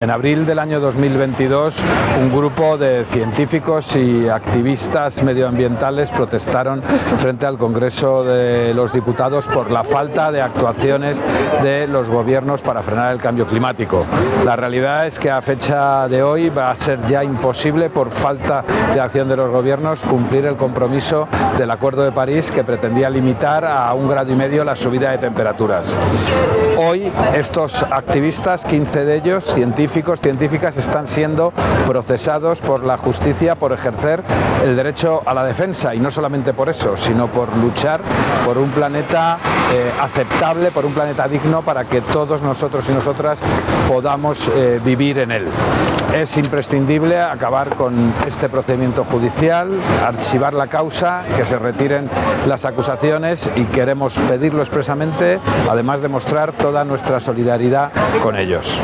En abril del año 2022, un grupo de científicos y activistas medioambientales protestaron frente al Congreso de los Diputados por la falta de actuaciones de los gobiernos para frenar el cambio climático. La realidad es que a fecha de hoy va a ser ya imposible, por falta de acción de los gobiernos, cumplir el compromiso del Acuerdo de París que pretendía limitar a un grado y medio la subida de temperaturas. Hoy estos activistas, 15 de ellos, científicos, científicos, científicas están siendo procesados por la justicia por ejercer el derecho a la defensa y no solamente por eso, sino por luchar por un planeta eh, aceptable, por un planeta digno para que todos nosotros y nosotras podamos eh, vivir en él. Es imprescindible acabar con este procedimiento judicial, archivar la causa, que se retiren las acusaciones y queremos pedirlo expresamente, además de mostrar toda nuestra solidaridad con ellos.